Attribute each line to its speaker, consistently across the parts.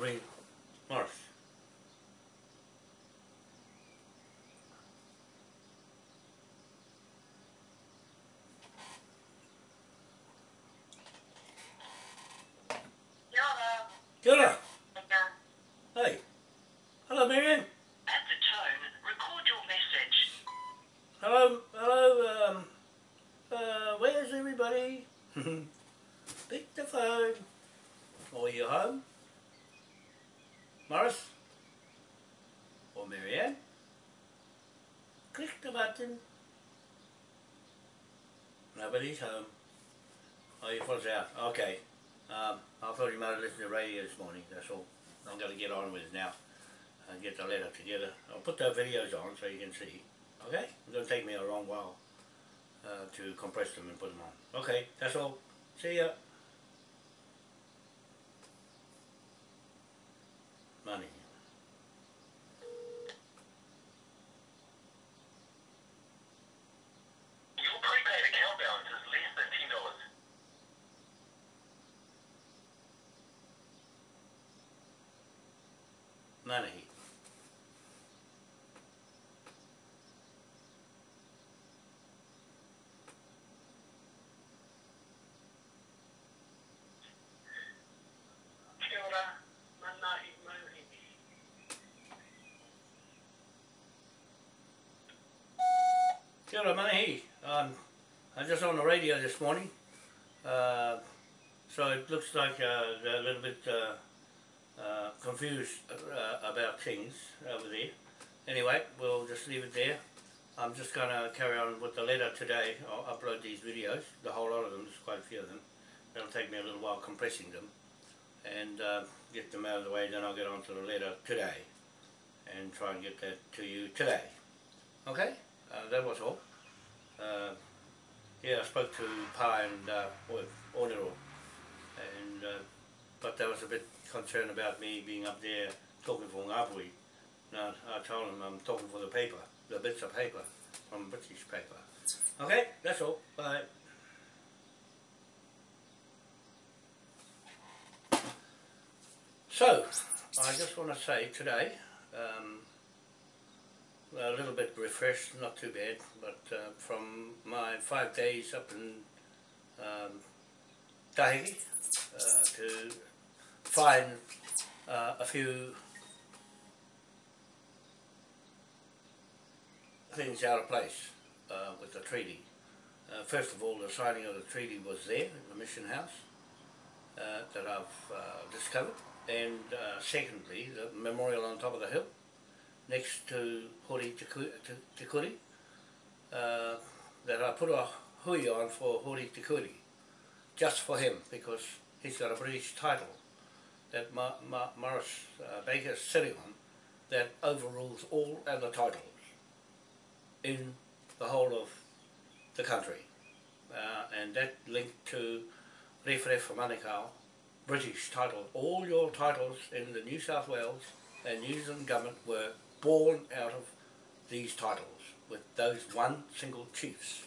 Speaker 1: ring Morris. Kia ora. Hey. Hello, Marianne.
Speaker 2: At the tone, record your message.
Speaker 1: Hello, hello, um, uh, where's everybody? Pick the phone. Are you home? Morris? Or Marianne? Click the button. Nobody's home. Oh, your phone's out. Okay. Um, I thought you might have listened to radio this morning, that's all. I'm going to get on with it now and get the letter together. I'll put the videos on so you can see. Okay? It's going to take me a long while uh, to compress them and put them on. Okay, that's all. See ya. Money.
Speaker 2: Your prepaid account balance is less than ten dollars.
Speaker 1: Money.
Speaker 2: Kia ora, mana i mauri.
Speaker 1: Manahi. Um, I'm just on the radio this morning. Uh, so it looks like uh, a little bit uh, uh, confused uh, about things over there. Anyway, we'll just leave it there. I'm just going to carry on with the letter today. I'll upload these videos, the whole lot of them, there's quite a few of them. It'll take me a little while compressing them and uh, get them out of the way, then I'll get on to the letter today and try and get that to you today. Okay? That was all. Uh, yeah, I spoke to Pa and uh, with Onero, and uh, but they was a bit concerned about me being up there talking for Ngāpuhi. Now I told them I'm talking for the paper, the bits of paper from British paper. Okay, that's all. Bye. So, I just want to say today, um, a little bit refreshed, not too bad, but uh, from my five days up in um, Tahiti uh, to find uh, a few things out of place uh, with the treaty. Uh, first of all, the signing of the treaty was there the mission house uh, that I've discovered, and secondly, the memorial on top of the hill next to Hori Te Ku- Te- Te Kuri, uh, that I put a hui on for Hori Te Kuri, just for him, because he's got a British title that Ma- Ma- Morris uh, Baker is sitting on that overrules all other titles in the whole of the country. Uh, and that linked to Rewharewha Manukau, British title. All your titles in the New South Wales and New Zealand government were born out of these titles with those one single chiefs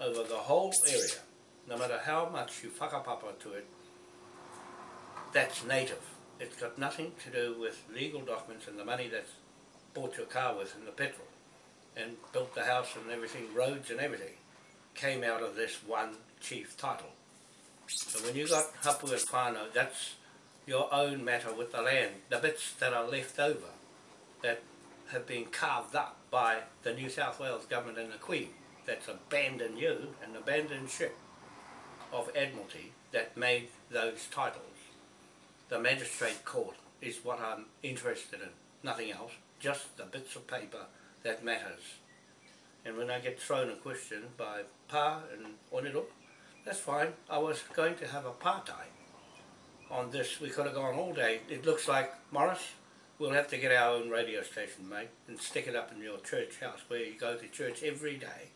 Speaker 1: over the whole area. No matter how much you whakapapa to it, that's native. It's got nothing to do with legal documents and the money that's bought your car with and the petrol and built the house and everything, roads and everything, came out of this one chief title. So when you got hapu and whānau, that's your own matter with the land, the bits that are left over that have been carved up by the New South Wales government and the Queen that's abandoned you and abandoned ship of Admiralty that made those titles. The magistrate court is what I'm interested in, nothing else, just the bits of paper that matters. And when I get thrown a question by Pa and Onero, that's fine. I was going to have a part-time on this. We could have gone all day. It looks like, Morris, we'll have to get our own radio station, mate, and stick it up in your church house where you go to church every day.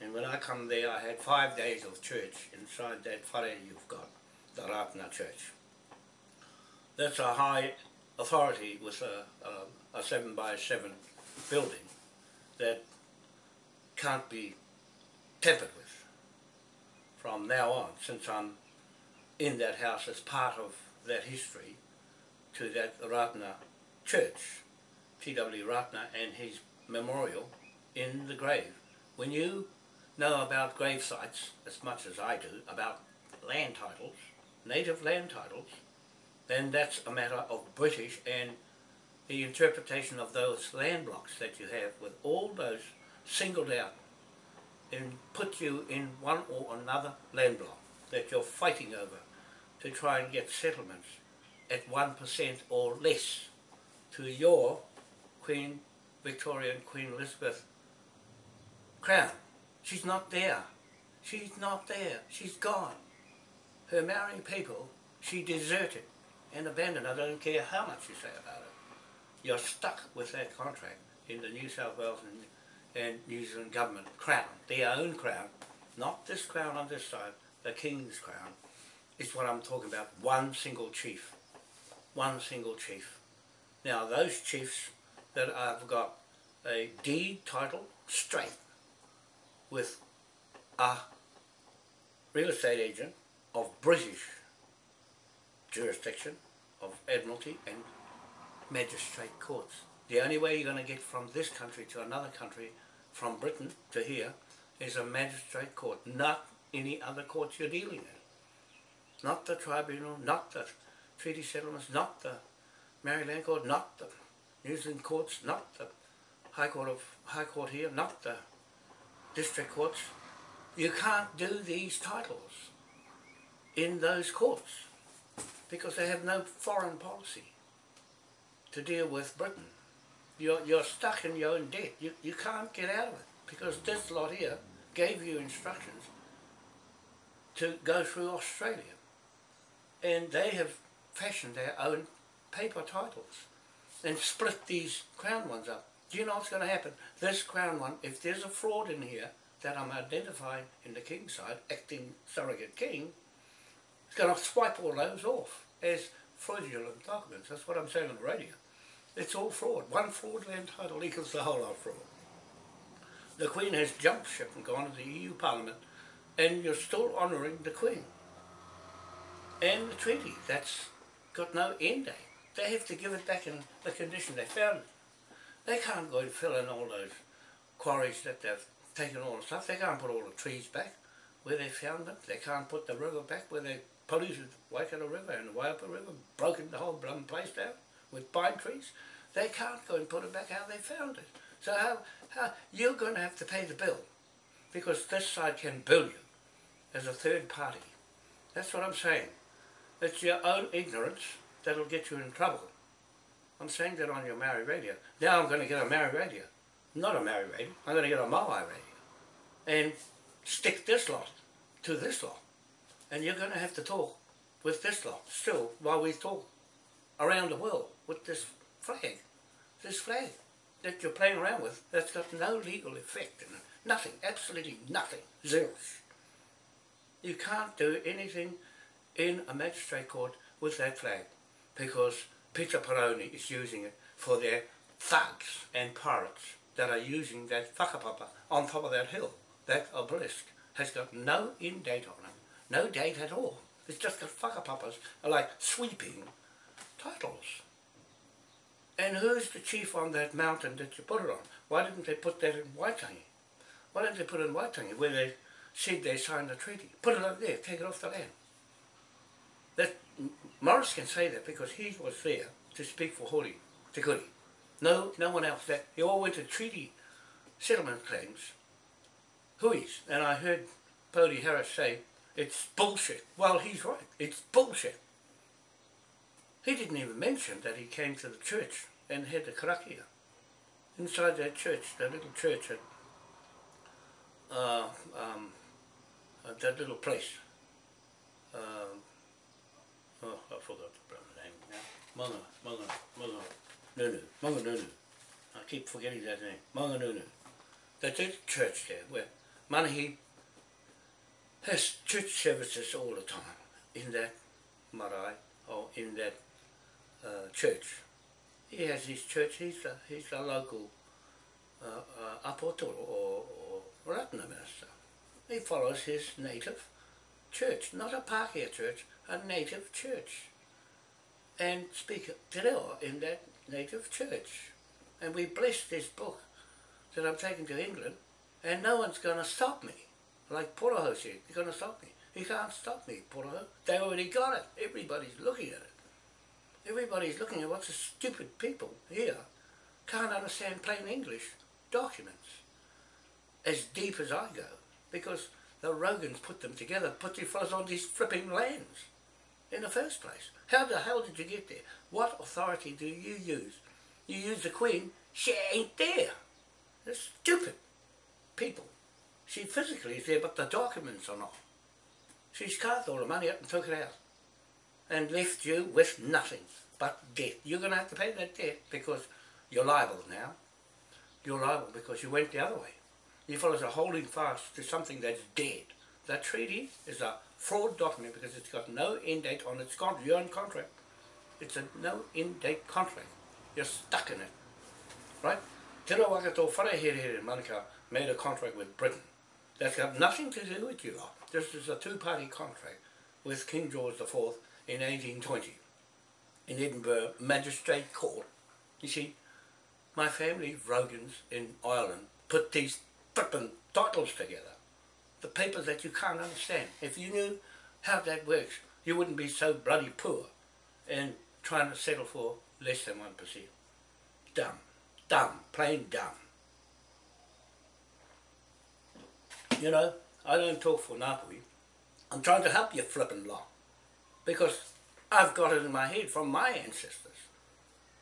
Speaker 1: And when I come there, I had five days of church inside that whare you've got, the Ratana Church. That's a high authority with a, a, a seven by seven building that can't be tampered with from now on, since I'm in that house as part of that history. to that Ratana church, T.W. Ratana and his memorial in the grave. When you know about grave sites as much as I do, about land titles, native land titles, then that's a matter of British and the interpretation of those land blocks that you have with all those singled out and put you in one or another land block that you're fighting over to try and get settlements at 1% or less to your Queen Victoria and Queen Elizabeth crown. She's not there. She's not there. She's gone. Her marrying people, she deserted and abandoned. I don't care how much you say about it. You're stuck with that contract in the New South Wales and, and New Zealand government crown, their own crown, not this crown on this side, the King's crown, is what I'm talking about. One single chief. One single chief. Now those chiefs that have got a deed title straight with a real estate agent of British jurisdiction, of Admiralty and magistrate courts. The only way you're going to get from this country to another country, from Britain to here, is a magistrate court, not any other court you're dealing in. Not the tribunal, not the treaty settlements, not the Maori Land court, not the New Zealand courts, not the High Court of High Court here, not the district courts. You can't do these titles in those courts because they have no foreign policy to deal with Britain. You're, you're stuck in your own debt. You, you can't get out of it because this lot here gave you instructions to go through Australia. And they have fashioned their own paper titles and split these crown ones up. Do you know what's going to happen? This crown one, if there's a fraud in here that I'm identifying in the king's side, acting surrogate king, it's going to swipe all those off as fraudulent documents. That's what I'm saying on the radio. It's all fraud. One fraudulent title equals the whole lot of fraud. The Queen has jumped ship and gone to the EU Parliament and you're still honouring the Queen. And the treaty, that's got no end date. They have to give it back in the condition they found it. They can't go and fill in all those quarries that they've taken all the stuff. They can't put all the trees back where they found them. They can't put the river back where they polluted the Waikato River and the Waipa River, broken the whole bloody place down with pine trees. They can't go and put it back how they found it. So how, how you're going to have to pay the bill because this side can bill you as a third party. That's what I'm saying. It's your own ignorance that'll get you in trouble. I'm saying that on your Maori radio. Now I'm going to get a Maori radio. Not a Maori radio. I'm going to get a Maui radio. And stick this lot to this lot. And you're going to have to talk with this lot still while we talk around the world with this flag. This flag that you're playing around with that's got no legal effect in it. Nothing. Absolutely nothing. Zero. You can't do anything in a magistrate court with that flag because Peter Peroni is using it for their thugs and pirates that are using that whakapapa on top of that hill. That obelisk has got no end date on it, no date at all. It's just got whakapapas are like sweeping titles. And who's the chief on that mountain that you put it on? Why didn't they put that in Waitangi? Why didn't they put it in Waitangi where they said they signed the treaty? Put it up there, take it off the land. That Morris can say that because he was there to speak for Hori, Te Kuri. No, no one else. That he all went to treaty settlement claims. Hui's. And I heard Pody Harris say, it's bullshit. Well, he's right. It's bullshit. He didn't even mention that he came to the church and had the karakia. Inside that church, that little church at uh, um, uh, that little place. Um, oh, I forgot the brother's name now. Manga, Manga, Manga, Nunu, Manga Nunu. I keep forgetting that name. Manga Nunu. That's a church there where Manahi has church services all the time in that marae or in that uh, church. He has his church, he's a, he's a local uh, uh, apostol or, or Ratana minister. He follows his native church, not a Pākehā church, a native church. and speak te reo in that native church. And we bless this book that I'm taking to England, and no one's going to stop me. Like Poroho said, he's going to stop me. He can't stop me, Poroho. They already got it. Everybody's looking at it. Everybody's looking at what's the stupid people here can't understand plain English documents as deep as I go because the Rogans put them together, put you fellas on these flipping lands in the first place. How the hell did you get there? What authority do you use? You use the Queen, she ain't there. They're stupid people. She physically is there, but the documents are not. She's carved all the money up and took it out and left you with nothing but debt. You're going to have to pay that debt because you're liable now. You're liable because you went the other way. You fellows are holding fast to something that's dead. That treaty is a fraud document because it's got no end date on its contract. You're in contract. It's a no end date contract. You're stuck in it. Right? Te Rawakato Wharehere in Manukau made a contract with Britain. That's got nothing to do with you. This is a two-party contract with King George IV in 1820 in Edinburgh Magistrate Court. You see, my family, Rogans in Ireland, put these flippin' titles together. The papers that you can't understand. If you knew how that works, you wouldn't be so bloody poor and trying to settle for less than 1%. Dumb. Dumb. Plain dumb. You know, I don't talk for Ngāpuhi. I'm trying to help you flippin' lot. Because I've got it in my head from my ancestors.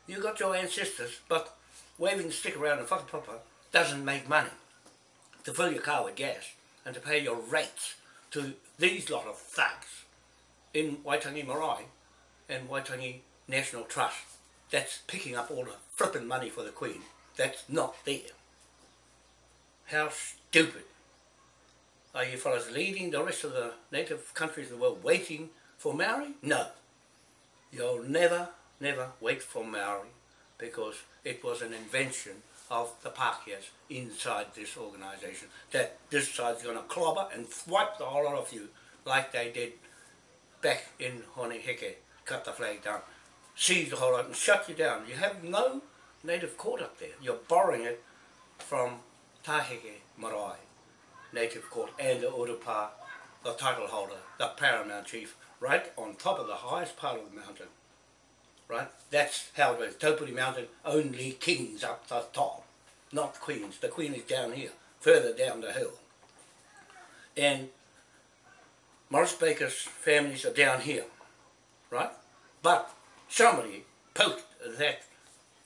Speaker 1: You got your ancestors, but waving the stick around in whakapapa doesn't make money. To fill your car with gas and to pay your rates to these lot of thugs in Waitangi Marae and Waitangi National Trust that's picking up all the flipping money for the Queen that's not there. How stupid. Are you fellas leading the rest of the native countries of the world waiting for Maori? No. You'll never, never wait for Maori because it was an invention of the Pākehās inside this organisation that this side's going to clobber and wipe the whole lot of you like they did back in Hone Heke, cut the flag down, seize the whole lot and shut you down. You have no native court up there. You're borrowing it from Taheke Marae, native court, and the Urupa, the title holder, the paramount chief, right on top of the highest part of the mountain right? That's how it is. Taupuri Mountain, only kings up the top, not queens. The queen is down here, further down the hill. And Morris Baker's families are down here, right? But somebody poked that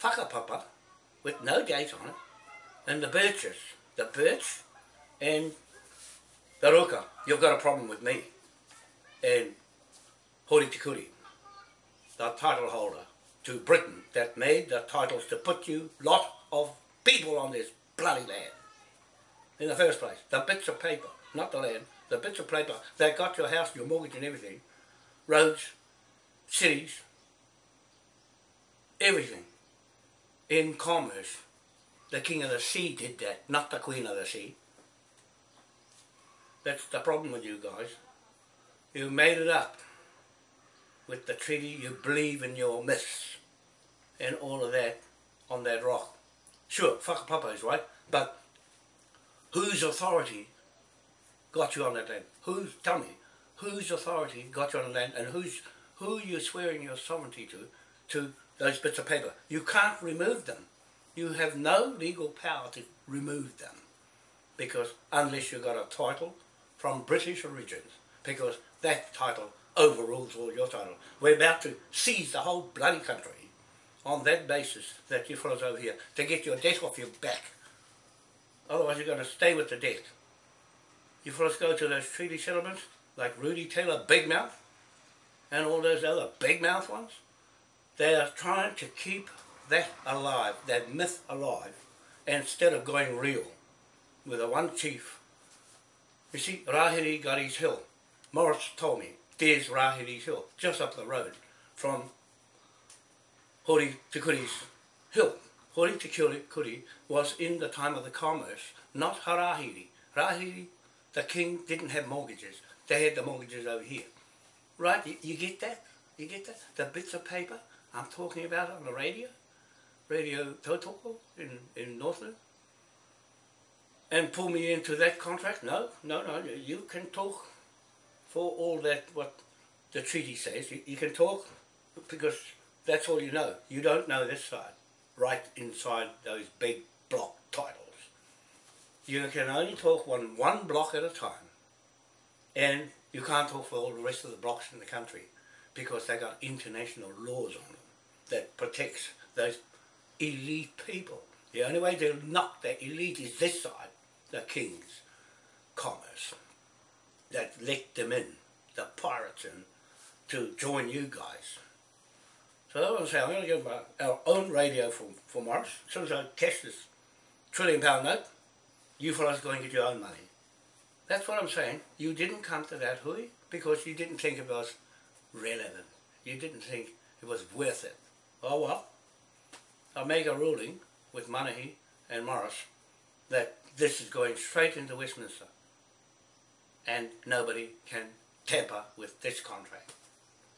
Speaker 1: whakapapa with no date on it, and the birches, the birch and the ruka, you've got a problem with me. And Hori Te Kuri the title holder to Britain that made the titles to put you lot of people on this bloody land. In the first place, the bits of paper, not the land, the bits of paper that got your house, your mortgage and everything, roads, cities, everything. In commerce, the king of the sea did that, not the queen of the sea. That's the problem with you guys. You made it up with the treaty, you believe in your myths and all of that on that rock. Sure, whakapapa is right, but whose authority got you on that land? Who's, tell me, whose authority got you on the land and who's, who you swearing your sovereignty to, to those bits of paper? You can't remove them. You have no legal power to remove them because unless you got a title from British origins, because that title overrules all your title. We're about to seize the whole bloody country on that basis that you fellows over here to get your debt off your back. Otherwise you're going to stay with the debt. You fellows go to those treaty settlements like Rudy Taylor Big Mouth and all those other big mouth ones. They are trying to keep that alive, that myth alive, instead of going real with the one chief. You see, Rahiri got his hill. Morris told me there's Rahiri Hill, just up the road from Hori Te Kuri's hill. Hori Te Kuri was in the time of the commerce, not Harahiri. Rahiri, the king, didn't have mortgages. They had the mortgages over here. Right? You, you get that? You get that? The bits of paper I'm talking about on the radio, Radio Tautoko in, in Northland, and pull me into that contract? No, no, no. You can talk for all that what the treaty says. You, you can talk because that's all you know. You don't know this side, right inside those big block titles. You can only talk on one block at a time, and you can't talk for all the rest of the blocks in the country because they got international laws on them that protects those elite people. The only way to knock the elite is this side, the king's commerce, that let them in, the pirates in, to join you guys. So what I'm saying. I'm going to give my, our own radio for, for Morris. As soon as I cash this trillion pound note, you fellas go and get your own money. That's what I'm saying. You didn't come to that hui because you didn't think it was relevant. You didn't think it was worth it. Oh well, I'll make a ruling with Manahi and Morris that this is going straight into Westminster and nobody can tamper with this contract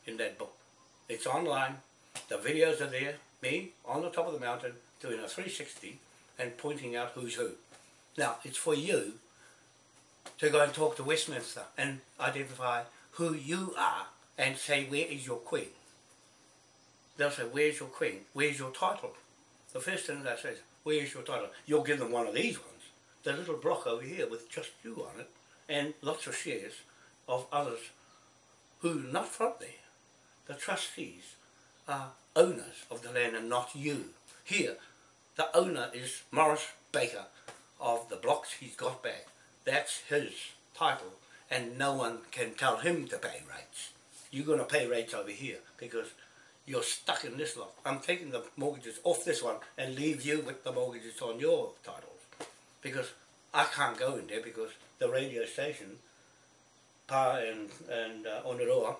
Speaker 1: in that book. It's online, the videos are there, me on the top of the mountain doing a 360 and pointing out who's who. Now, it's for you to go and talk to Westminster and identify who you are and say, where is your queen? They'll say, where's your queen? Where's your title? The first thing they say is, where's your title? You'll give them one of these ones, the little block over here with just you on it, and lots of shares of others who not from there. The trustees are owners of the land and not you. Here, the owner is Morris Baker of the blocks he's got back. That's his title and no one can tell him to pay rates. You're going to pay rates over here because you're stuck in this lot. I'm taking the mortgages off this one and leave you with the mortgages on your titles because I can't go in there because the radio station, Pa and, and uh,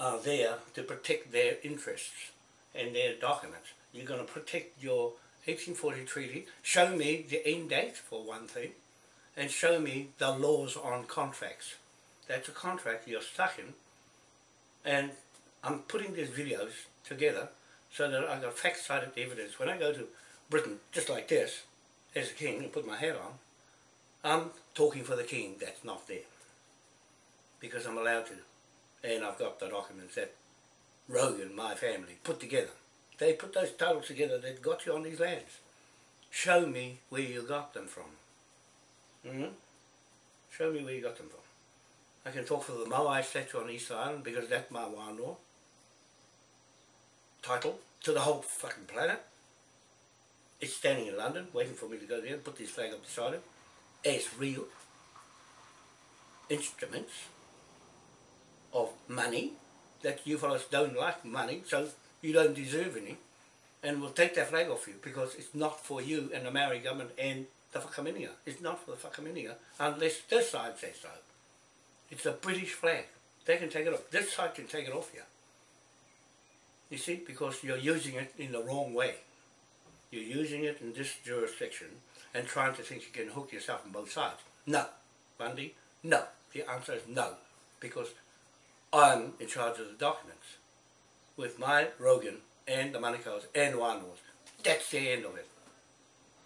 Speaker 1: are there to protect their interests and their documents. You're going to protect your 1840 treaty, show me the end date for one thing, and show me the laws on contracts. That's a contract you're stuck in, and I'm putting these videos together so that I've got fact-cited evidence. When I go to Britain, just like this, as a king, and put my hat on, I'm talking for the king that's not there. Because I'm allowed to. And I've got the documents that Rogan, my family, put together. They put those titles together that got you on these lands. Show me where you got them from. Mm -hmm. Show me where you got them from. I can talk for the Moai statue on East Island because that's my wānoa title to the whole fucking planet. It's standing in London waiting for me to go there and put this flag up beside it as real instruments of money that you fellas don't like money so you don't deserve any and we'll take that flag off you because it's not for you and the Maori government and the Whakaminenga. It's not for the Whakaminenga unless this side says so. It's a British flag. They can take it off. This side can take it off you. You see, because you're using it in the wrong way. You're using it in this jurisdiction and trying to think you can hook yourself on both sides. No. Bundy, no. The answer is no. Because I'm in charge of the documents with my Rogan and the Manukau's and the Wānoa's. That's the end of it.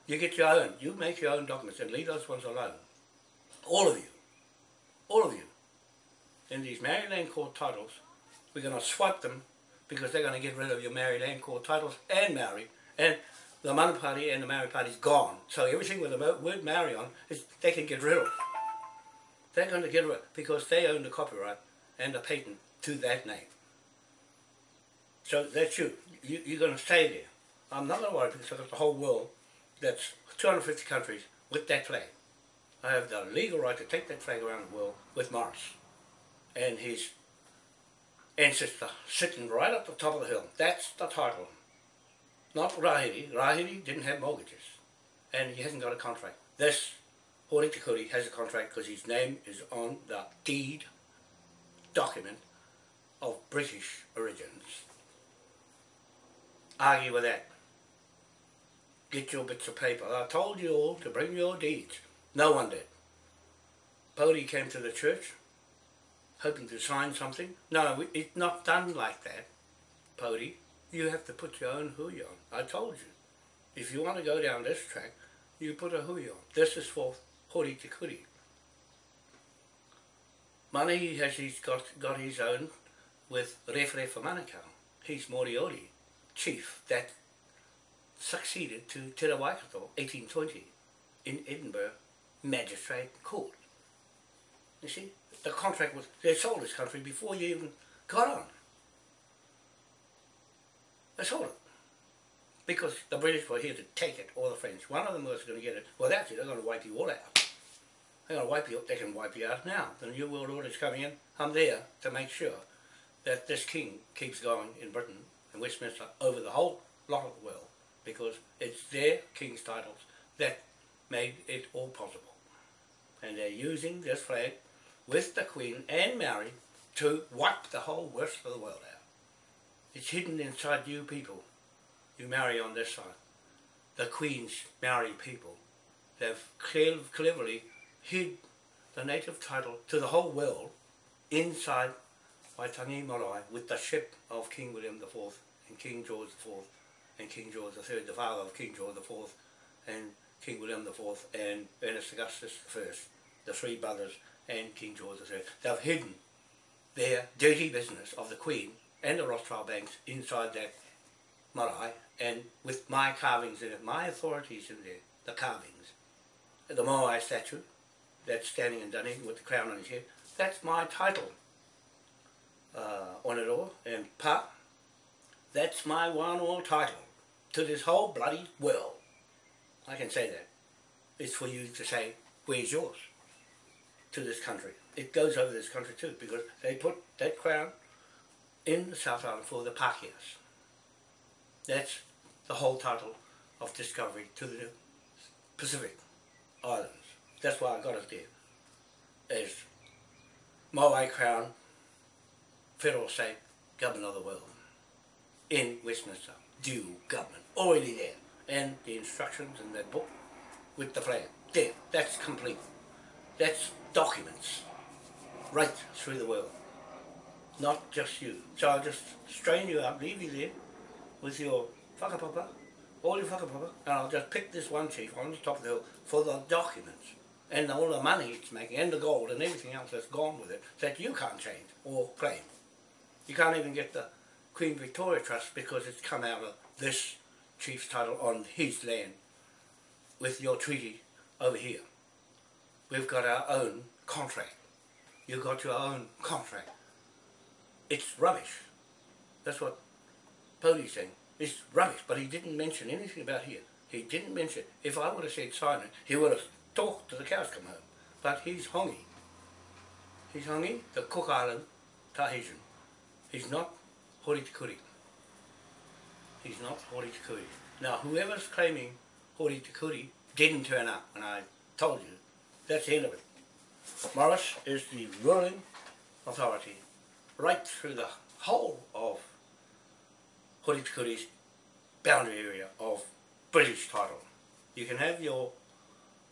Speaker 1: You get your own. You make your own documents and leave those ones alone. All of you. All of you. In these Maori Land Court titles, we're going to swipe them because they're going to get rid of your Maori Land Court titles and Maori. And the Mana Party and the Maori Party is gone. So everything with the word Maori on, is they can get rid of. They're going to get rid of because they own the copyright and the patent to that name. So that's you. you you're going to stay there. I'm not going to worry because I've got the whole world that's 250 countries with that flag. I have the legal right to take that flag around the world with Morris and his ancestor sitting right at the top of the hill. That's the title. Not Rahiri. Rahiri didn't have mortgages and he hasn't got a contract. This Hori Te Kuri has a contract because his name is on the deed document of British origins. Argue with that get your bits of paper. I told you all to bring your deeds. No one did. Bodie came to the church hoping to sign something. No, it's not done like that, Pody. You have to put your own hui on. I told you. If you want to go down this track, you put a hui on. This is for hori te kuri. Manahi has he's got, got his own with Refere for. He's Moriori, chief that succeeded to Te Waikato 1820 in Edinburgh Magistrate Court. You see, the contract was, they sold this country before you even got on. They sold it. Because the British were here to take it, or the French. One of them was going to get it. Well, that's it, they're going to wipe you all out. They're going to wipe you, they can wipe you out now. The New World Order is coming in. I'm there to make sure that this king keeps going in Britain and Westminster over the whole lot of the world because it's their king's titles that made it all possible. And they're using this flag with the Queen and Mary to wipe the whole rest of the world out. It's hidden inside you people. You marry on this side. The Queen's marry people. They've cleverly hid the native title to the whole world inside Waitangi Marae with the ship of King William IV and King George IV and King George III, the father of King George IV and King William IV and Ernest Augustus I, the three brothers and King George III. They've hidden their dirty business of the Queen and the Rothschild banks inside that marae and with my carvings in it, my authorities in there, the carvings. The Moai statue that's standing in Dunedin with the crown on his head, that's my title uh, on it all. And Pa, that's my one all title to this whole bloody world. I can say that. It's for you to say, where's yours? To this country. It goes over this country too because they put that crown in the South Island for the Pākehās. That's the whole title of discovery to the Pacific Islands. That's why I got it there. As Moai Crown, federal state, government of the world. In Westminster, due government, already there. And the instructions in that book with the flag. There, that's complete. That's documents right through the world. Not just you. So I'll just strain you out, leave you there with your whakapapa, all your whakapapa, and I'll just pick this one chief on the top of the hill for the documents and all the money it's making and the gold and everything else that's gone with it that you can't change or claim. You can't even get the Queen Victoria Trust because it's come out of this chief's title on his land with your treaty over here. We've got our own contract. You've got your own contract. It's rubbish. That's what Pody's saying. It's rubbish, but he didn't mention anything about here. He didn't mention, if I would have said sign it, he would have talked to the cows come home. But he's Hongi. He's Hongi, the Cook Island Tahitian. He's not Hori Te He's not Hori Te Now, whoever's claiming Hori Te didn't turn up, and I told you, that's the end of it. Morris is the ruling authority right through the whole of Hori Te boundary area of British title. You can have your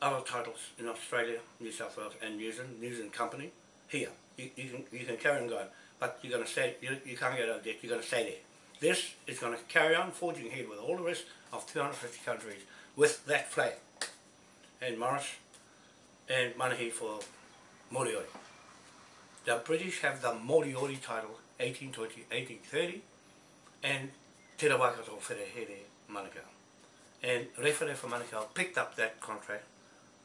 Speaker 1: other titles in Australia, New South Wales and New Zealand, New Zealand Company, here. You, you, can, you can carry on going, but you're going to stay, you, you can't get out of debt, you're going to stay there. This is going to carry on forging ahead with all the rest of 250 countries with that flag. And Morris and Manahi for Moriori. The British have the Moriori title 1820, 1830 and Te Rawakato Wherehere Manukau. And Rewhare for Manukau picked up that contract,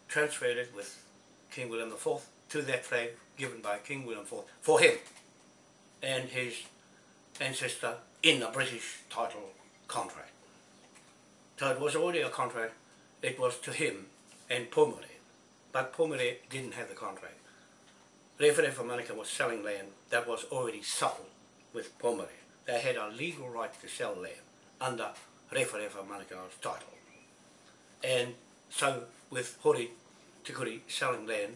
Speaker 1: transferred it with King William IV to that flag given by King William IV for him and his ancestor in a British title contract. So it was already a contract, it was to him and Pomare, but Pomare didn't have the contract. Rewhare for Manukau was selling land that was already sold with Pomare. They had a legal right to sell land under Rewhare for Manukau's title. And so with Hori Te Kuri selling land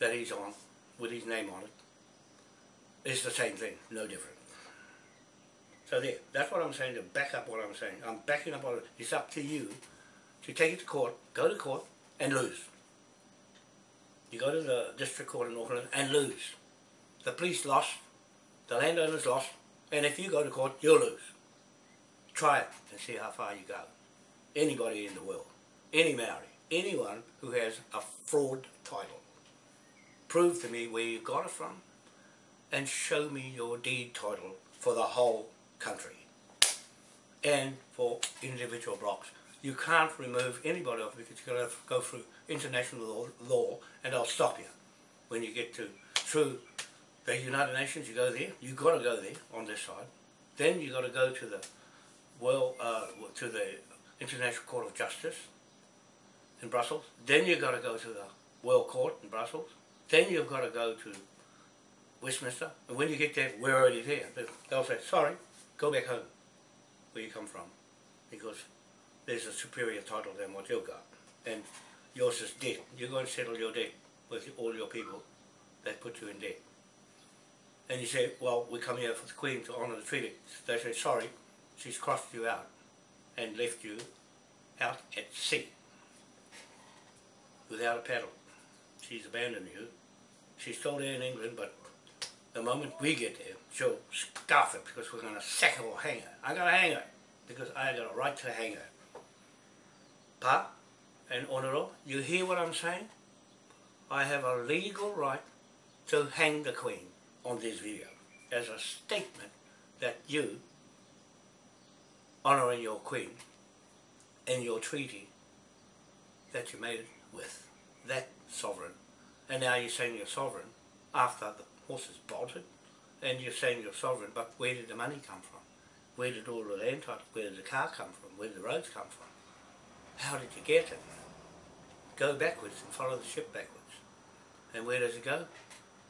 Speaker 1: that he's on, with his name on it, it's the same thing, no different. So there, that's what I'm saying to back up what I'm saying. I'm backing up on it. It's up to you to take it to court, go to court and lose. You go to the district court in Auckland and lose. the police lost, the landowners lost, and if you go to court, you'll lose. Try it and see how far you go. Anybody in the world, any Maori, anyone who has a fraud title, prove to me where you got it from and show me your deed title for the whole country and for individual blocks. You can't remove anybody off because you've got to go through international law, and they'll stop you when you get to through the United Nations. You go there. You've got to go there on this side. Then you've got to go to the well uh, to the International Court of Justice in Brussels. Then you've got to go to the World Court in Brussels. Then you've got to go to Westminster. And when you get there, we're already there. They'll say, sorry, go back home where you come from because there's a superior title than what you've got. And yours is debt. You're going to settle your debt with all your people that put you in debt. And you say, well, we come here for the Queen to honour the treaty. They say, sorry, she's crossed you out and left you out at sea without a paddle. She's abandoned you. She's still there in England, but the moment we get there, she'll scarf it because we're going to sack her or hang her. I'm going to hang her because I got a right to hang her. Pa and Onoro, you hear what I'm saying? I have a legal right to hang the Queen on this video as a statement that you honouring your Queen and your treaty that you made with that sovereign and now you're saying you're sovereign after the horses bolted and you're saying you're sovereign but where did the money come from? Where did all the land title, where did the car come from? Where did the roads come from? How did you get it? Go backwards and follow the ship backwards. And where does it go?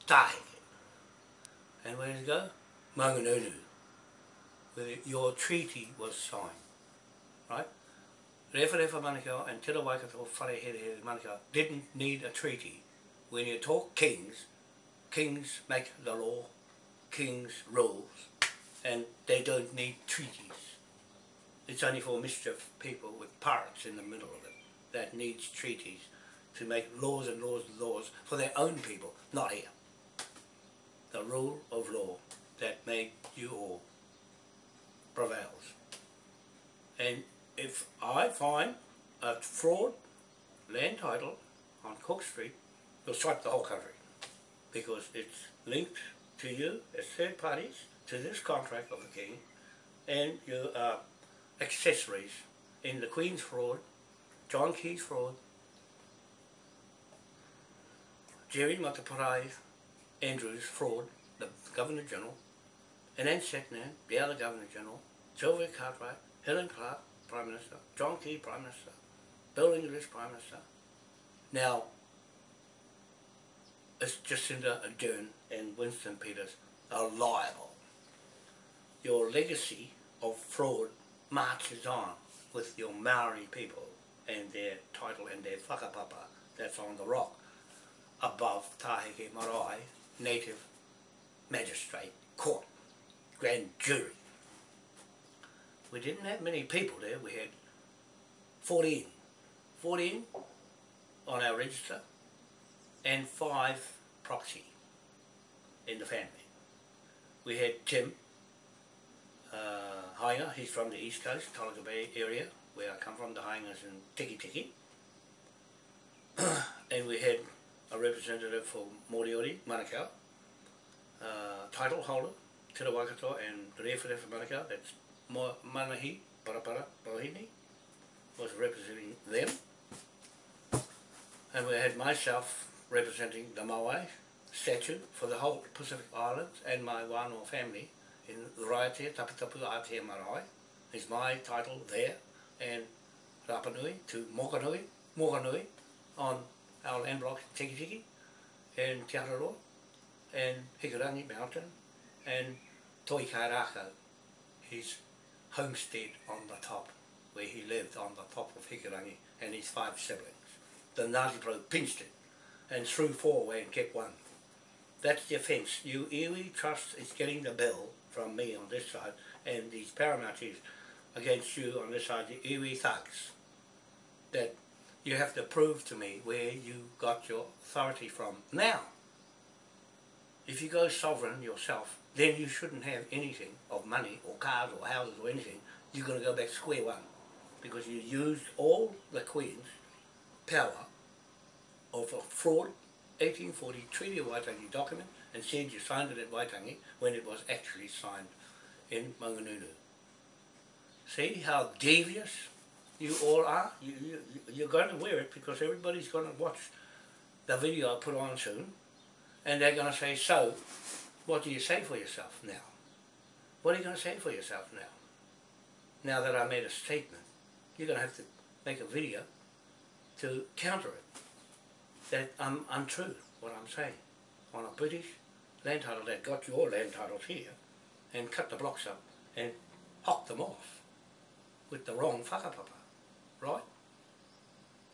Speaker 1: Tahike. And where does it go? Manganunu. Where your treaty was signed. Right? Rewharewa Manukau and Te Waikato Wharehere Manukau didn't need a treaty. When you talk kings, kings make the law, kings rules, and they don't need treaties. It's only for mischief people with pirates in the middle of it that needs treaties to make laws and laws and laws for their own people, not here. The rule of law that made you all prevails. And if I find a fraud land title on Cook Street, you'll swipe the whole country because it's linked to you as third parties to this contract of the King and your uh, accessories in the Queen's fraud, John Key's fraud, Jerry Mateparae Andrews fraud, the Governor General, and then Setnan, the other Governor General, Sylvia Cartwright, Helen Clark, Prime Minister, John Key, Prime Minister, Bill English, Prime Minister. Now, it's Jacinda Ardern and Winston Peters are liable. Your legacy of fraud marches on with your Maori people and their title and their whakapapa that's on the rock above Tahike Marae Native Magistrate Court, Grand Jury. We didn't have many people there, we had 14, 14 on our register and five proxy in the family. We had Tim uh, Hainga, he's from the east coast, Tolaga Bay area, where I come from, the Haingas in Tiki Tiki. and we had a representative for Moriori, Manukau, uh, title holder, Te Waikato and the Rewhare for Manukau, that's Mo Manahi Parapara Mohini, was representing them. And we had myself representing the Maui statute for the whole Pacific Islands and my Wānoa family in Raiatea, Tapitapu, Aotea Marae. Is my title there and Rapanui to Mokanui, Mokanui on our land blocks Tiki Tiki and Te Araroa and Hikurangi Mountain and Toi Kairaka, his homestead on the top where he lived on the top of Hikurangi and his five siblings. The Ngāti Porou pinched it and threw four away and kept one. That's the offence. You iwi trust is getting the bill from me on this side and these paramountries against you on this side, the iwi thugs. That you have to prove to me where you got your authority from. Now, if you go sovereign yourself, then you shouldn't have anything of money or cars or houses or anything. You're going to go back square one because you used all the Queen's power of a fraud 1840 Treaty of Waitangi document and said you signed it at Waitangi when it was actually signed in Manganunu. See how devious you all are? You, you, you're going to wear it because everybody's going to watch the video I put on soon and they're going to say, so, what do you say for yourself now? What are you going to say for yourself now? Now that I made a statement, you're going to have to make a video to counter it. That I'm untrue, what I'm saying. On a British land title that got your land titles here and cut the blocks up and hocked them off with the wrong whakapapa, right?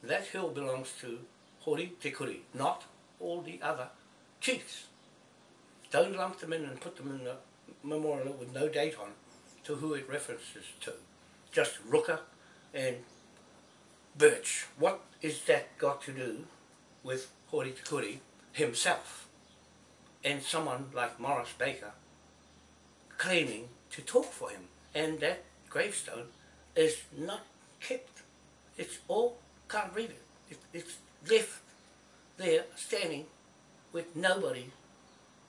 Speaker 1: That hill belongs to Hori Te Kuri, not all the other chiefs. Don't lump them in and put them in the memorial with no date on to who it references to. Just Rooker and Birch. What is that got to do with Hori Te Kuri himself and someone like Morris Baker claiming to talk for him and that gravestone is not kept. It's all, can't read it. it it's left there standing with nobody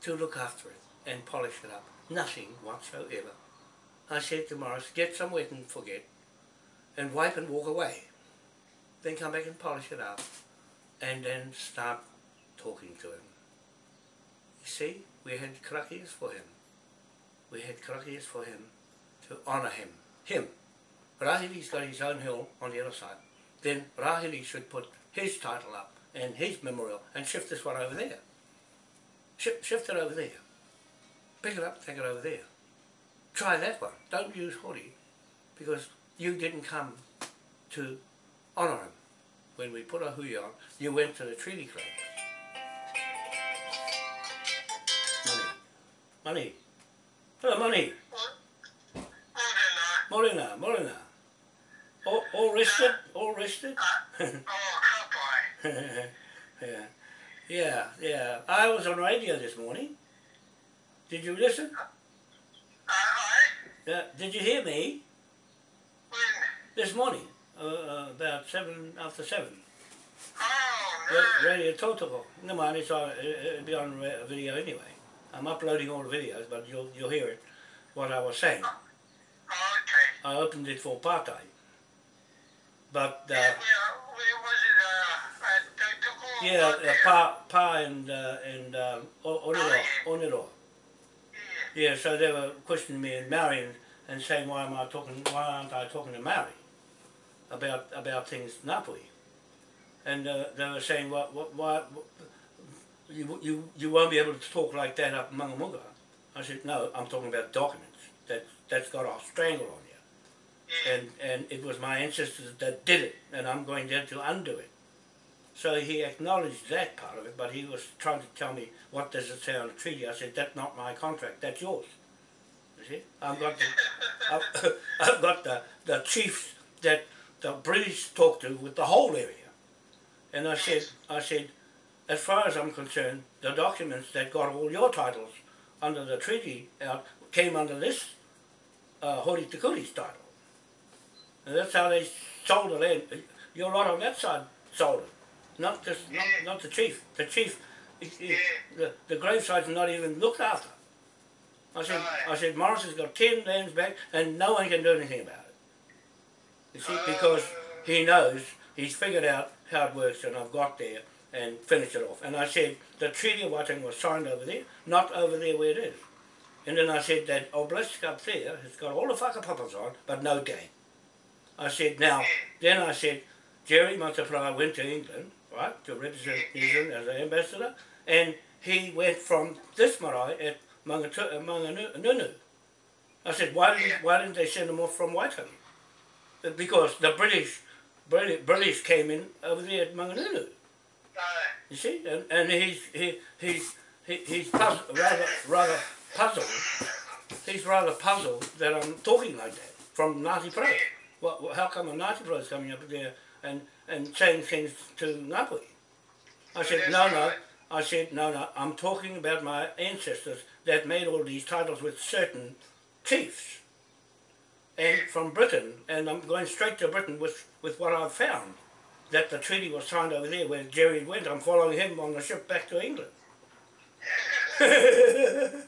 Speaker 1: to look after it and polish it up. Nothing whatsoever. I said to Morris, get some wet and forget and wipe and walk away. Then come back and polish it up and then start talking to him. You see, we had karakias for him. We had karakias for him to honour him. Him. Rahiri's got his own hill on the other side. Then Rahiri should put his title up and his memorial and shift this one over there. Shift, shift it over there. Pick it up, take it over there. Try that one. Don't use Hori because you didn't come to honour him. When we put a hui on, you went to the treaty club. Money. Money. Hello, money. Morena, Morena. All, all rested? All rested?
Speaker 2: Oh, Kapai.
Speaker 1: yeah. Yeah, yeah. I was on radio this morning. Did you listen? Uh, did you hear me?
Speaker 2: when?
Speaker 1: This morning, uh, uh, about seven after seven.
Speaker 2: Oh, no.
Speaker 1: Radio Tautoko. No mind, it's on, it- it'll be on video anyway. I'm uploading all the videos, but you'll you'll hear it. What I was saying.
Speaker 2: Okay.
Speaker 1: I opened it for part-time. But uh,
Speaker 2: Yeah, where, where was it? Uh,
Speaker 1: yeah, uh,
Speaker 2: there?
Speaker 1: Pa Pa and uh, and um, O- Onero, Onero.
Speaker 2: Yeah.
Speaker 1: Yeah, so they were questioning me and Maori and, and saying why am I talking why aren't I talking to Maori about about things Ngāpuhi. And uh, they were saying what what why you, you you won't be able to talk like that up in Mangamuka. I said no, I'm talking about documents that that's got a strangle on you. And and it was my ancestors that did it, and I'm going there to undo it. So he acknowledged that part of it, but he was trying to tell me what does it say on the treaty. I said that's not my contract, that's yours. You see, I've got the, I've, I've got the the chiefs that the British talk to with the whole area, and I said I said, as far as I'm concerned, the documents that got all your titles under the treaty out came under this uh, Hori Te Kuri's title. And that's how they sold the land. Your lot on that side sold it. Not just not,
Speaker 2: Yeah.
Speaker 1: not the chief. The chief he- he-
Speaker 2: Yeah.
Speaker 1: the, the graveside's not even looked after. I said. I said Morris has got ten lands back and no one can do anything about it. You see, because he knows he's figured out how it works and I've got there and finish it off. And I said the Treaty of Waitangi was signed over there, not over there where it is. And then I said that obelisk up there has got all the whakapapas on, but no date. I said, now, then I said, Jerry Mateparae went to England, right, to represent New Zealand as an ambassador, and he went from this marae at Mangatu- uh, Manganunu. I said, why didn't, why didn't they send him off from Waitangi? Uh, Because the British, British, British came in over there at Manganunu. You see, and, and he's he, he's he, he's puzzled, rather rather puzzled. He's rather puzzled that I'm talking like that from Ngāti Porou. Well, how come a Ngāti Porou is coming up there and, and saying things to Ngāpuhi? I said, no, no. I said, no, no, I'm talking about my ancestors that made all these titles with certain chiefs. And from Britain, and I'm going straight to Britain with, with what I've found, that the treaty was signed over there where Jerry went. I'm following him on the ship back to England. and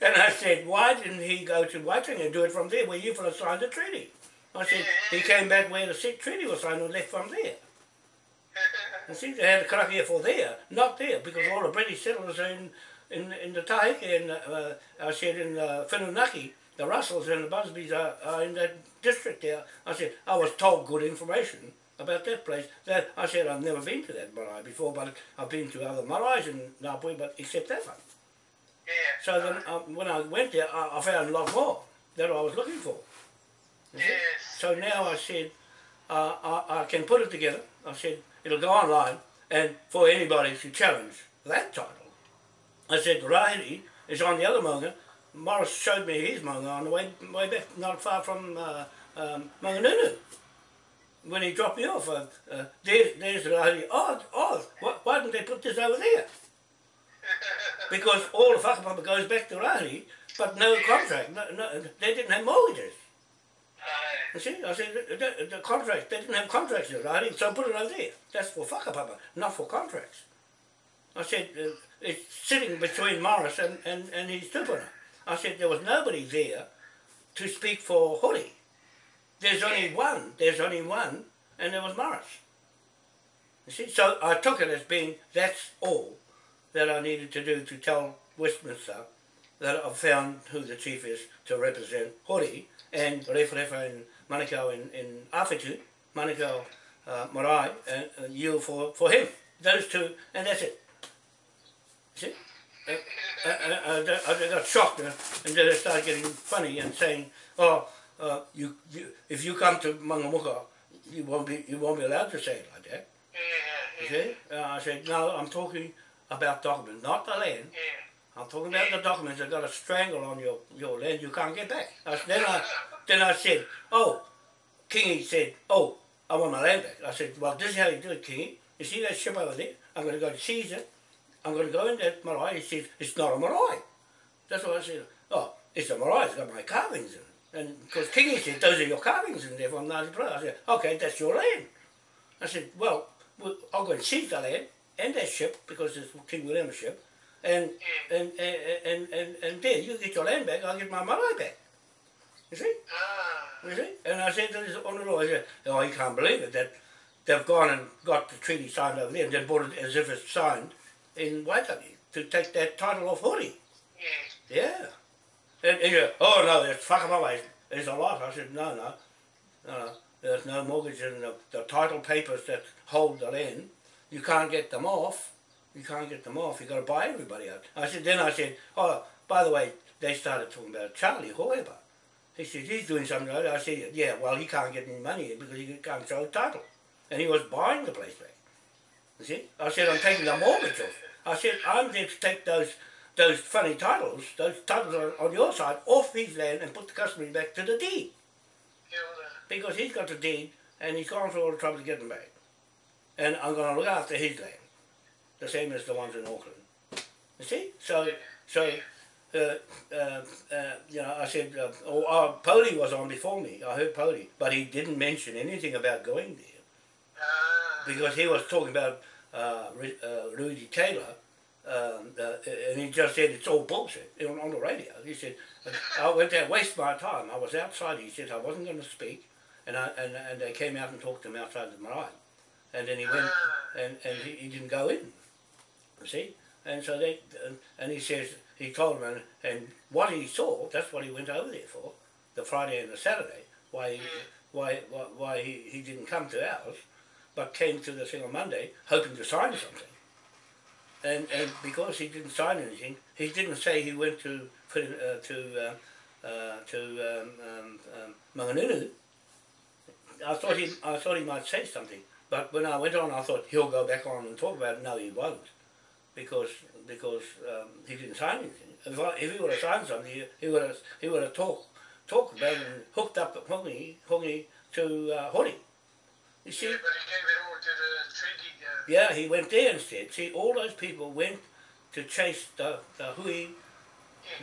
Speaker 1: I said, why didn't he go to Whiting and do it from there where you fellas signed the treaty? I said, he came back where the treaty was signed and left from there. You see, they had a karakia for there, not there, because all the British settlers are in, in, in the Taiki and uh, I said in uh, Whirinaki, the Russells and the Busbys are, are in that district there. I said, I was told good information about that place. That I said, I've never been to that marae before, but I've been to other marais in Ngāpuhi, but except that one.
Speaker 2: Yeah.
Speaker 1: So then, um, when I went there, I, I found a lot more that I was looking for.
Speaker 2: Yes.
Speaker 1: So now I said, uh, I, I can put it together. I said, it'll go online, and for anybody to challenge that title, I said, Rahiri is on the other manga. Morris showed me his manga on the way, way back, not far from uh, um, Manganunu. When he dropped me off, uh, uh, there, there's Rahiri. Oh, oh, why, why didn't they put this over there? Because all the whakapapa goes back to Rahiri, but no contract. No, no, they didn't have mortgages. You see, I said, the, the, the contract, they didn't have contracts in Rahiri, so put it over there. That's for whakapapa, not for contracts. I said, uh, it's sitting between Morris and, and, and his tupuna. I said, there was nobody there to speak for Hori. There's only one, there's only one, and there was Morris. You see, so I took it as being, that's all that I needed to do to tell Westminster that I've found who the chief is to represent Hori and Referefa and Manukau in, in Awhitu, Manukau uh, Marae, and uh, you for, for him. Those two, and that's it. See? I, I, I, I got shocked uh, and then I started getting funny and saying, oh, uh, you, you, if you come to Mangamuka, you won't be, you won't be allowed to say it like that.
Speaker 2: Yeah.
Speaker 1: You see? Uh, I said, no, I'm talking about documents, not the land.
Speaker 2: Yeah.
Speaker 1: I'm talking about the documents that got a strangle on your, your land you can't get back. I, then, I, then I said, oh, Kingy said, oh, I want my land back. I said, well, this is how you do it, Kingy. You see that ship over there? I'm going to go to seize it. I'm going to go in that marae. He says, it's not a marae. That's what I said. Oh, it's a marae. It's got my carvings in it. And because Kingy said, those are your carvings in there from Ngāti Porou. I said, okay, that's your land. I said, well, I'll go and seize the land and that ship because it's King William's ship. And, and, and, and, and, and there, you get your land back, I'll get my marae back. You see?
Speaker 2: Ah.
Speaker 1: You see? And I said to this on the law, I said, oh, you can't believe it, that they've gone and got the treaty signed over there and then bought it as if it's signed in Waitangi to take that title off Hori.
Speaker 2: Yeah.
Speaker 1: Yeah. And, and you oh no, it's whakamawa, there's a lot. I said, no, no, no, there's no mortgage in the, the title papers that hold the land. You can't get them off. You can't get them off. You've got to buy everybody out. I said, then I said, oh, by the way, they started talking about Charlie Hoeba. He said, he's doing something right. I said, yeah, well, he can't get any money because he can't show the title. And he was buying the place back. You see? I said, I'm taking the mortgage off. I said, I'm going to take those those funny titles, those titles on, on your side, off his land and put the customary back to the deed.
Speaker 2: Yeah. well, uh,
Speaker 1: Because he's got the deed and he's gone through all the trouble to get them back. And I'm going to look after his land, the same as the ones in Auckland. You see? So, so uh, uh, uh, you know, I said, uh, oh, oh, Poli was on before me. I heard Poli, but he didn't mention anything about going there
Speaker 2: Ah.
Speaker 1: because he was talking about uh, uh, Rudy Taylor, um, uh, and he just said it's all bullshit on, on the radio. He said, I went there, waste my time. I was outside. He said I wasn't going to speak, and I, and and they came out and talked to him outside the marae, and then he went and and he, he didn't go in. You see, and so they and, and he says he told him and, and what he saw. That's what he went over there for, the Friday and the Saturday. Why he, why why, why he, he didn't come to ours, but came to the thing on Monday hoping to sign something. And and because he didn't sign anything, he didn't say he went to uh, to uh, uh, to um, um, um, Manganunu. I thought he I thought he might say something, but when I went on, I thought he'll go back on and talk about it. No, he won't, because because um, he didn't sign anything. If, I, if he would have signed something, he, he would have he would have talked talked about it and hooked up Hongi Hongi to uh, Hori. You see?
Speaker 3: Yeah, but he gave it all to the treaty.
Speaker 1: Yeah, he went there instead. See, all those people went to chase the, the hui.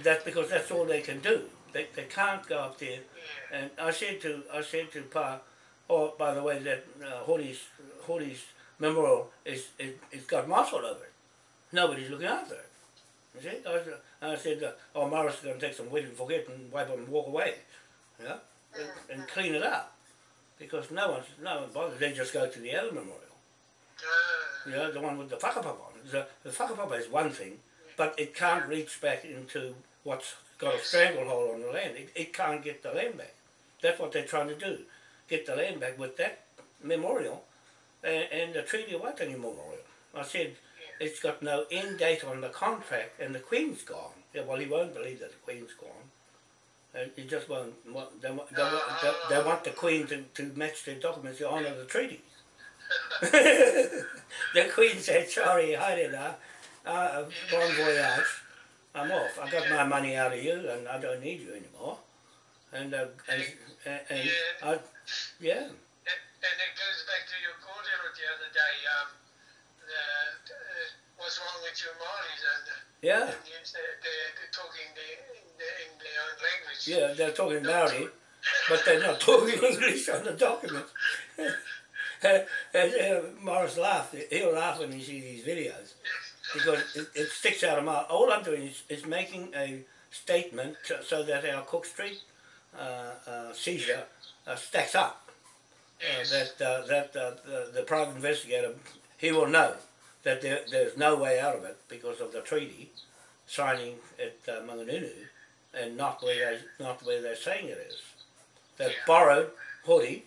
Speaker 1: That's because that's all they can do. They, they can't go up there. And I said to I said to Pa, oh, by the way, that uh, Hori's, Hori's memorial is, is, it's got moss all over it. Nobody's looking after it. You see? I, said- I said, uh, oh, Morris is going to take some wet and forget and wipe it and walk away. You know? And, and clean it up. Because no one's, no one bothers. They just go to the other memorial.
Speaker 3: Uh,
Speaker 1: You know, the one with the whakapapa on it. The, the whakapapa is one thing, but it can't reach back into what's got a stranglehold on the land. It, it can't get the land back. That's what they're trying to do. Get the land back with that memorial and, and the Treaty of Waitangi memorial. I said, it's got no end date on the contract and the Queen's gone. Yeah, well, he won't believe that the Queen's gone. And he just won't, they, want- they, want- they, they want the Queen to, to match their documents to honour the treaty. the Queen said, sorry, hi there now. Uh, bon voyage. I'm off. I got my money out of you and I don't need you anymore. And, uh, and, and, and
Speaker 3: Yeah.
Speaker 1: I, yeah,
Speaker 3: and, and it goes back to your kōrero the other day. Um, the, uh, what's wrong with your Māoris and
Speaker 1: yeah,
Speaker 3: Indians? They're, they're, they're talking the, in, the, in their own language.
Speaker 1: yeah, they're talking Maori, but they're not talking English on the document. Morris laughed. He'll laugh when he sees these videos because it, it sticks out of my. All I'm doing is, is making a statement to, so that our Cook Street uh, uh, seizure uh, stacks up. Uh, that uh, that uh, the, the private investigator he will know that there, there's no way out of it because of the treaty signing at uh, Manganunu and not where they not where they're saying it is. They've borrowed Hori,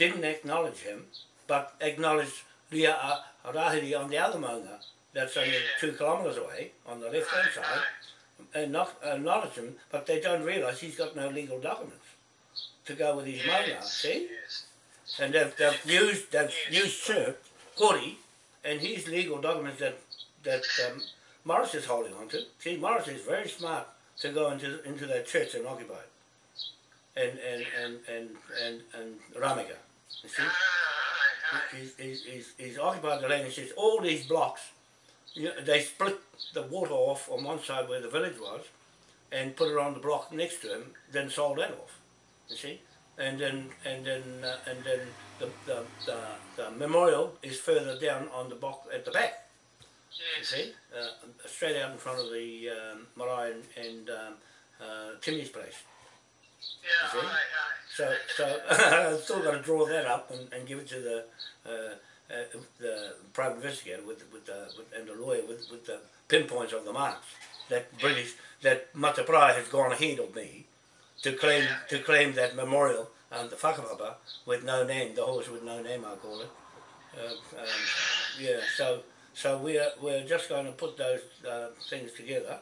Speaker 1: didn't acknowledge him, but acknowledged Ria Rahiri on the other maunga that's only two kilometres away on the left hand side and not acknowledge him, but they don't realise he's got no legal documents to go with his maunga, see? And they've, they've used they've used Sir Hori and his legal documents that that um, Morris is holding on to. See, Morris is very smart to go into into that church and occupy it. And and and and and, and. You see? He's, he's, he's, he's occupied the land and says all these blocks, you know, they split the water off on one side where the village was and put it on the block next to him, then sold that off. You see? And then and then uh, and then the, the, the, the memorial is further down on the block at the back. You see? Uh, straight out in front of the um, Marae and, and um, uh, Timmy's place.
Speaker 3: Yeah,
Speaker 1: You see?
Speaker 3: aye, aye.
Speaker 1: So, so I've still got to draw that up and, and give it to the uh, uh, the private investigator with with the with, and the lawyer with, with the pinpoints of the marks. That British that Mateparae has gone ahead of me to claim to claim that memorial and the whakapapa with no name, the horse with no name, I call it. Uh, um, yeah, so so we're we're just going to put those uh, things together.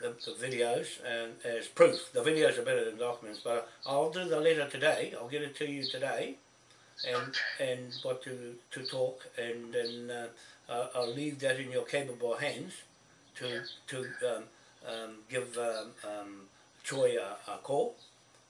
Speaker 1: The, the videos and as proof. The videos are better than documents, but I'll do the letter today. I'll get it to you today, and and what to to talk, and then uh, uh, I'll leave that in your capable hands to
Speaker 3: Yeah.
Speaker 1: to um, um, give um, um, Troy a, a call,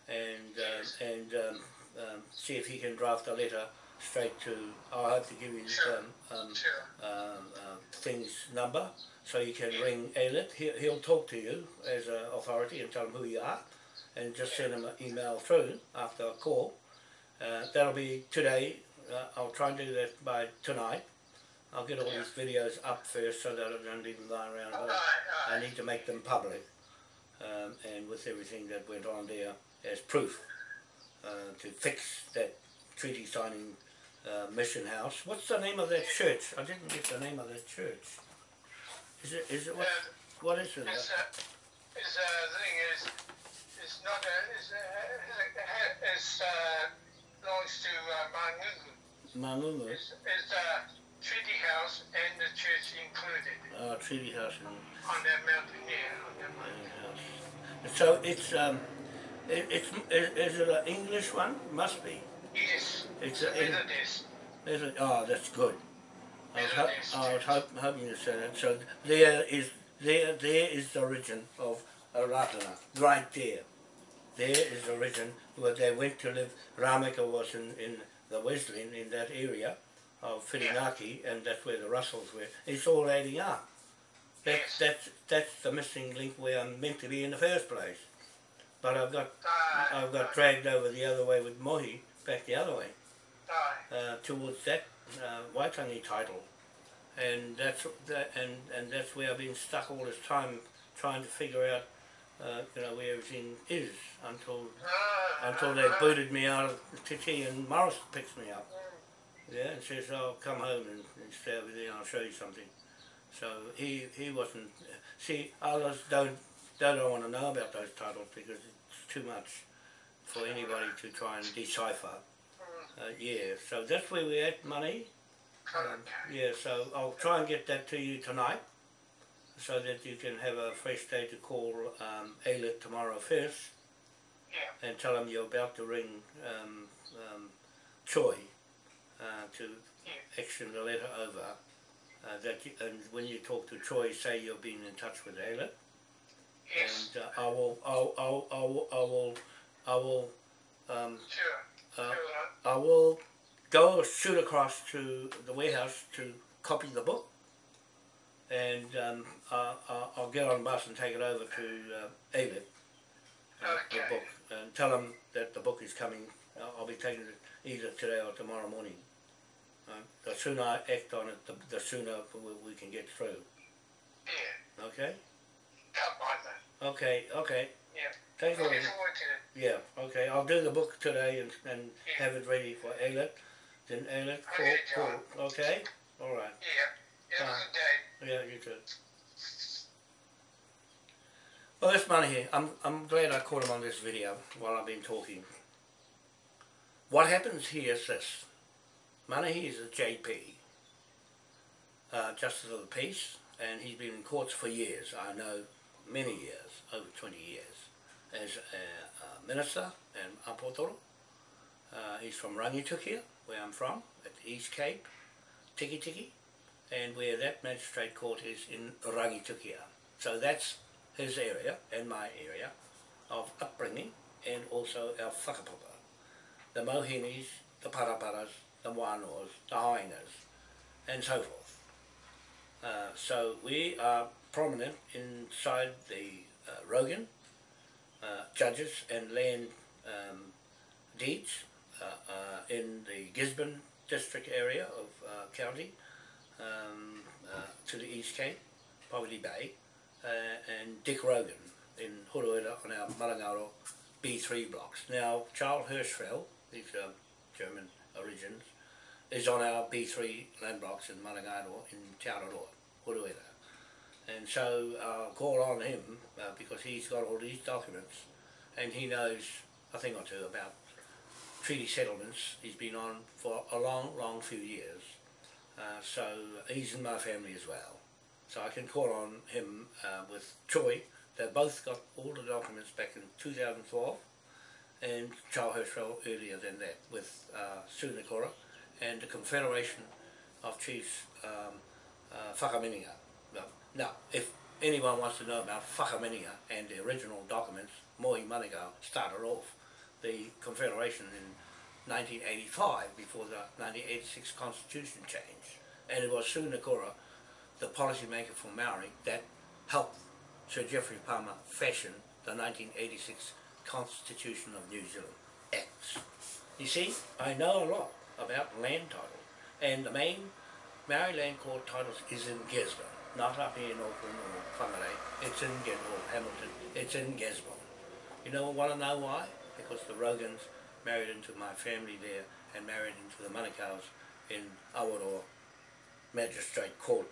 Speaker 1: and uh, and um, um, see if he can draft a letter straight to. I hope to give you
Speaker 3: Sure.
Speaker 1: um, um,
Speaker 3: Sure.
Speaker 1: um, uh, thing's number so you can ring Alet. He'll, he'll talk to you as an authority and tell him who you are and just send him an email through after a call. Uh, that'll be today. Uh, I'll try and do that by tonight. I'll get all these videos up first so that I don't leave them lying around.
Speaker 3: Aye,
Speaker 1: But I need to make them public um, and with everything that went on there as proof uh, to fix that treaty signing uh, mission house. What's the name of that church? I didn't get the name of that church. Is it? Is it what?
Speaker 3: Uh,
Speaker 1: What is it?
Speaker 3: It's, uh, it's, the thing is, it's not, a. it's, uh, it's, uh, belongs to, uh, Mangungu.
Speaker 1: Mangungu.
Speaker 3: It's, it's, uh, Treaty House and the church included
Speaker 1: Uh, treaty house in
Speaker 3: on that mountain, yeah, on that mountain.
Speaker 1: house. So it's um, it, it's is, is it an English one? Must be.
Speaker 3: Yes,
Speaker 1: It's a-
Speaker 3: a Methodist.
Speaker 1: Is? Oh, that's good. I was, I was hope, hoping to say that. So there is there there is the origin of Aratana, right there. There is the origin where they went to live. Ramika was in, in the Wesleyan in that area of Whirinaki, and that's where the Russells were. It's all adding up. That's,
Speaker 3: Yes.
Speaker 1: that's, that's the missing link where I'm meant to be in the first place. But I've got,
Speaker 3: Aye.
Speaker 1: I've got dragged over the other way with Mohi, back the other way, uh, towards that uh, Waitangi title. And that's, that, and, and that's where I've been stuck all this time trying to figure out, uh, you know, where everything is until
Speaker 3: Aye,
Speaker 1: until they booted me out of Titi and Morris picks me up. Yeah, and says, "Oh, come home and, and stay over there. and I'll show you something." So he he wasn't. See, others don't don't want to know about those titles because it's too much for anybody to try and decipher. Uh, yeah, so that's where we're at, money. Um, yeah, so I'll try and get that to you tonight, so that you can have a fresh day to call um, Alet tomorrow first
Speaker 3: Yeah.
Speaker 1: and tell him you're about to ring um, um, Choi uh, to
Speaker 3: Yeah.
Speaker 1: action the letter over. Uh, that you, and when you talk to Choi, say you've been in touch with Ayla,
Speaker 3: Yes.
Speaker 1: and uh, I'll, I'll, I will, I will, I will, um,
Speaker 3: Sure.
Speaker 1: uh,
Speaker 3: Sure.
Speaker 1: I will go shoot across to the warehouse to copy the book, and um, I, I, I'll get on the bus and take it over to uh, uh, the book, and tell them that the book is coming. I'll be taking it either today or tomorrow morning. Uh, the sooner I act on it, the, the sooner we, we can get through.
Speaker 3: Yeah.
Speaker 1: Okay?
Speaker 3: Can't mind that.
Speaker 1: Okay, okay.
Speaker 3: Yeah.
Speaker 1: Thanks a lot.
Speaker 3: Looking forward to it.
Speaker 1: Yeah, okay. I'll do the book today and, and
Speaker 3: Yeah.
Speaker 1: have it ready for Aylet. Then Aylet, call,
Speaker 3: Okay,
Speaker 1: call. Okay? All right.
Speaker 3: Yeah. Have
Speaker 1: Uh,
Speaker 3: a good day.
Speaker 1: Yeah, you too. Well, this money here, I'm, I'm glad I caught him on this video while I've been talking. What happens here is this. Manahi is a JP, uh, Justice of the Peace, and he's been in courts for years. I know many years, over 20 years, as a, a minister in Apotoro. Uh, he's from Rangitukia, where I'm from, at East Cape, Tiki Tiki and where that magistrate court is in Rangitukia. So that's his area and my area of upbringing and also our whakapapa. The Mohinis, the Paraparas, the Wānoas, the Hainas, and so forth. Uh, so we are prominent inside the uh, Rogan, uh, judges and land um, deeds uh, uh, in the Gisborne district area of county um, to the East Cape, Poverty Bay, and Dick Rogan in Huruera on our Marangaro B3 blocks. Now, Charles Hirschfeld, he's uh, German origins, is on our B3 land blocks in Marangaro in Te Araroa. And so I'll call on him uh, because he's got all these documents and he knows a thing or two about treaty settlements. He's been on for a long, long few years. Uh, so he's in my family as well. So I can call on him uh, with Choi. They both got all the documents back in 2012 and Charles Hirschfeld earlier than that with uh, Sunakora and the Confederation of Chiefs um, uh, Whakaminenga. Now, if anyone wants to know about Whakaminenga and the original documents, Mohi Manukau started off the Confederation in 1985 before the 1986 Constitution changed. And it was Sunakora, the policymaker for Maori, that helped Sir Geoffrey Palmer fashion the 1986 Constitution of New Zealand Acts. You see, I know a lot about land title, and the main Maori land court titles is in Gisborne, not up here in Auckland or Whangarei. It's in Gisborne, Hamilton. It's in Gisborne. You know, want to know why? Because the Rogans married into my family there and married into the Manukau's in Awaroa Magistrate Court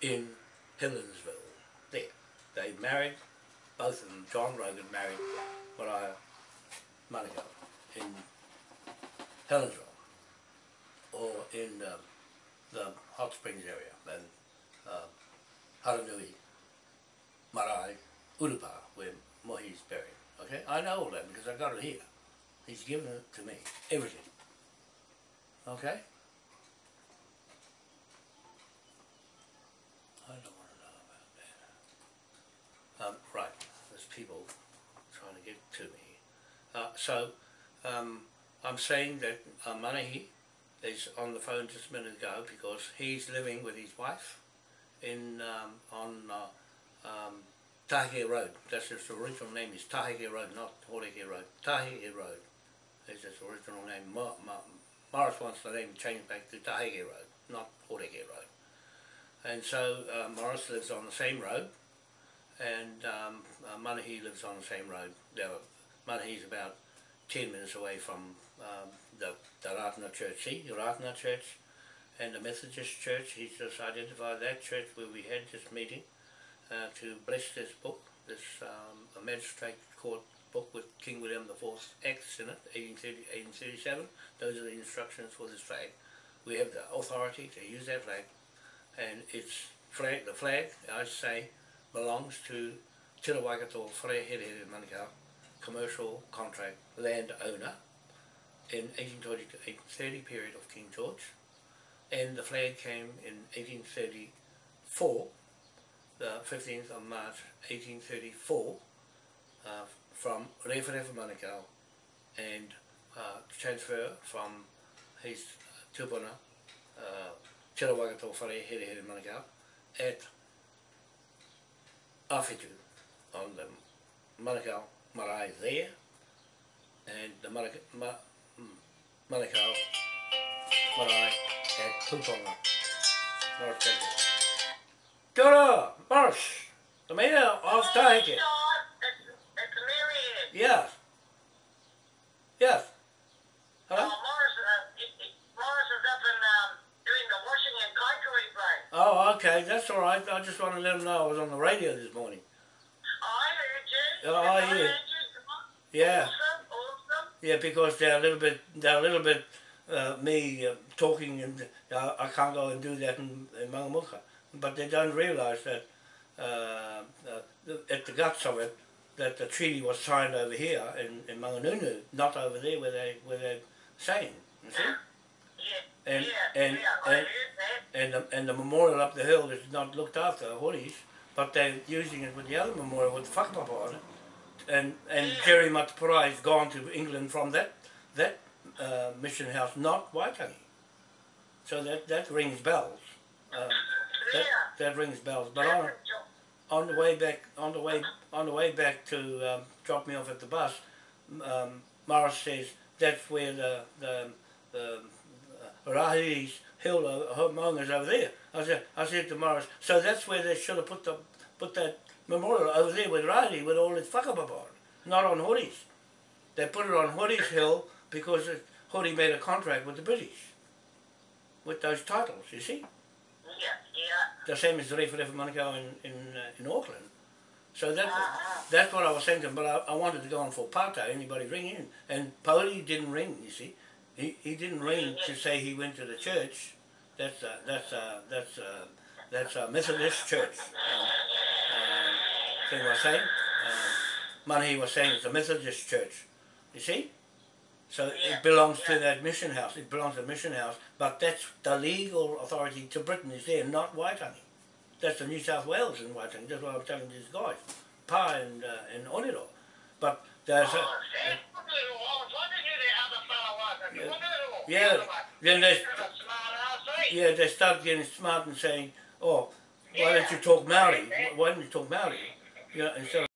Speaker 1: in Helensville. There. They married, both of them, John Rogan married Mariah Manukau in Helensville or in um, the Hot Springs area and Haranui, Marae, Urupa, where Mohi's buried. Okay, I know all that because I got it here. He's given it to me, everything. Okay? I don't want to know about that. Um, right, there's people trying to get to me. Uh, so, um, I'm saying that uh, Manahi is on the phone just a minute ago because he's living with his wife in um, on uh, um, Tahike Road. That's its original name is Tahike Road, not Horeke Road. Tahike Road is its original name. Morris wants the name changed back to Tahike Road, not Horeke Road. And so uh, Morris lives on the same road, and um, uh, Manahi lives on the same road. Now, Manahi's about 10 minutes away from um, the, the Ratana Church. See, the Ratana Church and the Methodist Church, he's just identified that church where we had this meeting uh, to bless this book, this um, magistrate court book with King William IV's Acts in it, 1830, 1837. Those are the instructions for this flag. We have the authority to use that flag, and it's flag. The flag, I say, belongs to Te Waikato Whare Here Here Manukau, commercial contract landowner in 1820 to 1830 period of King George, and the flag came in 1834, the 15th of March 1834, uh, from Referefa Manukau and uh, transfer from his tupuna, uh, Te Whare Here Here Manukau, at Awhitu on the Manukau marae there. And the Manukau, Ma, mm, Manukau marae at Puponga. Morris Baker. Kia ora, Morris, the mayor of Tahike.
Speaker 2: It's, it's Marianne.
Speaker 1: Yes. Yes.
Speaker 2: Oh,
Speaker 1: Hello?
Speaker 2: Morris, uh, it, it, Morris is up in, um, doing the washing and kaikoui thing.
Speaker 1: Oh, okay, that's all right. I just want to let them know I was on the radio this morning.
Speaker 2: I heard you.
Speaker 1: Oh, I
Speaker 2: heard you.
Speaker 1: Yeah.
Speaker 2: Awesome, awesome.
Speaker 1: Yeah, because they're a little bit, they're a little bit, uh, me uh, talking and uh, I can't go and do that in, in Mangamuka. But they don't realise that uh, uh, at the guts of it, that the treaty was signed over here in, in Manganunu, not over there where they where they're saying. You see?
Speaker 2: Yeah,
Speaker 1: And- and- and- And the, and the memorial up the hill is not looked after, Horis, but they're using it with the other memorial with the whakapapa on it. And, and. Jerry Mateparae has gone to England from that, that uh, mission house, not Waitangi. So that, that rings bells. Um, that, that rings bells. But on, on the way back, on the way, on the way back to um, drop me off at the bus, um, Morris says that's where the the, the uh, Rahi's hill, uh, her over there. I said, I said to Morris, so that's where they should have put the put that memorial over there with Rahi with all its whakapapa on, not on Hori's. They put it on Hori's hill because it, Hori made a contract with the British with those titles. You see
Speaker 2: Yeah, yeah.
Speaker 1: the same as the Refa Refa Manukau in in, uh, in Auckland. So that
Speaker 2: Uh-huh.
Speaker 1: that's what I was thinking, but I, I wanted to go on for Pata, anybody ring in. And Poli didn't ring, you see. He he didn't ring to say he went to the church. That's uh, that's uh, that's uh, that's a Methodist church. Um, um, thing was saying. Um, Manahi was saying it's a Methodist church. You see? So
Speaker 2: Yeah.
Speaker 1: it belongs to that mission house. It belongs to the mission house, but that's the legal authority to Britain is there, not Waitangi. That's the New South Wales in Waitangi. That's what I'm telling these guys, Pa and uh, and Oniro. But there's a,
Speaker 2: Oh, see? Look at it all. I was wondering who the other fellow was. and
Speaker 1: Yeah.
Speaker 2: look at it all.
Speaker 1: Yeah,
Speaker 2: The other one.
Speaker 1: then they-
Speaker 2: He's a smart ass, eh?
Speaker 1: yeah, they start getting smart and saying, oh, why don't you talk Maori? Why don't you talk Maori? You know, instead of